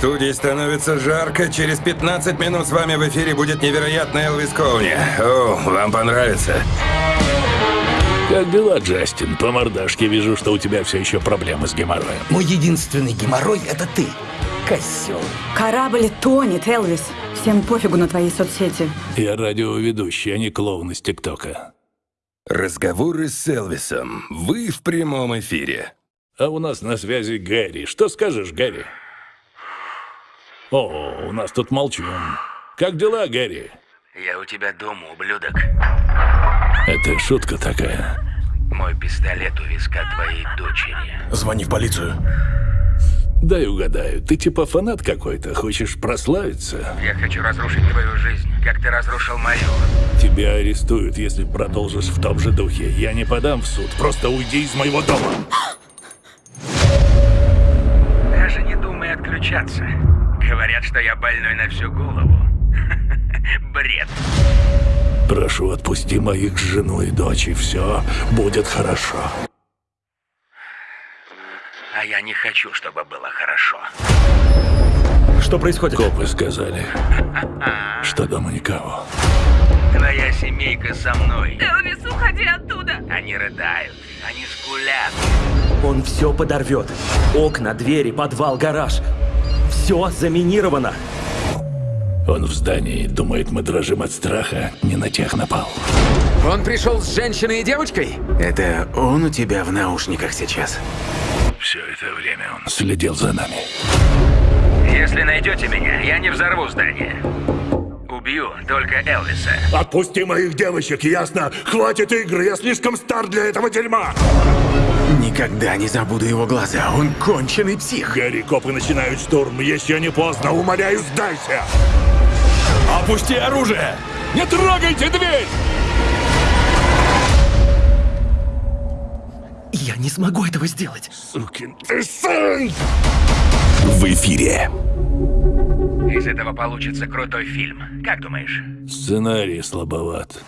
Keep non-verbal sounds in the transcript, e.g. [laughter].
студии становится жарко. Через 15 минут с вами в эфире будет невероятный Элвис Коуни. О, вам понравится. Как дела, Джастин? По мордашке вижу, что у тебя все еще проблемы с геморроем. Мой единственный геморрой — это ты, козел. Корабль тонет, Элвис. Всем пофигу на твои соцсети. Я радиоведущий, а не клоун из ТикТока. Разговоры с Элвисом. Вы в прямом эфире. А у нас на связи Гэри. Что скажешь, Гэри? О, у нас тут молчун. Как дела, Гэри? Я у тебя дома, ублюдок. Это шутка такая. Мой пистолет у виска твоей дочери. Звони в полицию. Дай угадаю, ты типа фанат какой-то, хочешь прославиться? Я хочу разрушить твою жизнь, как ты разрушил мою. Тебя арестуют, если продолжишь в том же духе. Я не подам в суд, просто уйди из моего дома. Даже не думай отключаться. Говорят, что я больной на всю голову. [laughs] Бред. Прошу, отпусти моих жену и дочь, и все будет хорошо. А я не хочу, чтобы было хорошо. Что происходит? Копы сказали, [laughs] что дома никого. Твоя семейка со мной. Элвис, уходи оттуда. Они рыдают, они скулят. Он все подорвет. Окна, двери, подвал, гараж. Все заминировано. Он в здании, думает, мы дрожим от страха, не на тех напал. Он пришел с женщиной и девочкой? Это он у тебя в наушниках сейчас? Все это время он следил за нами. Если найдете меня, я не взорву здание. Убью только Элвиса. Отпусти моих девочек, ясно? Хватит игры, я слишком стар для этого дерьма! Никогда не забуду его глаза. Он конченый псих. Гэри, копы начинают штурм, еще не поздно, умоляю, сдайся! Опусти оружие! Не трогайте дверь! Я не смогу этого сделать. Сукин ты сын! В эфире. Из этого получится крутой фильм. Как думаешь? Сценарий слабоват.